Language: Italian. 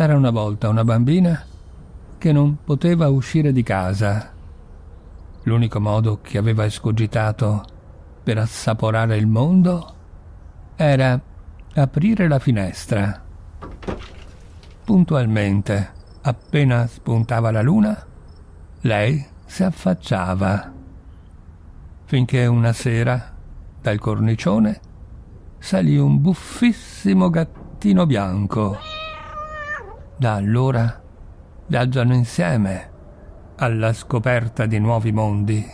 C'era una volta una bambina che non poteva uscire di casa. L'unico modo che aveva escogitato per assaporare il mondo era aprire la finestra. Puntualmente, appena spuntava la luna, lei si affacciava. Finché una sera, dal cornicione, salì un buffissimo gattino bianco. Da allora viaggiano insieme alla scoperta di nuovi mondi.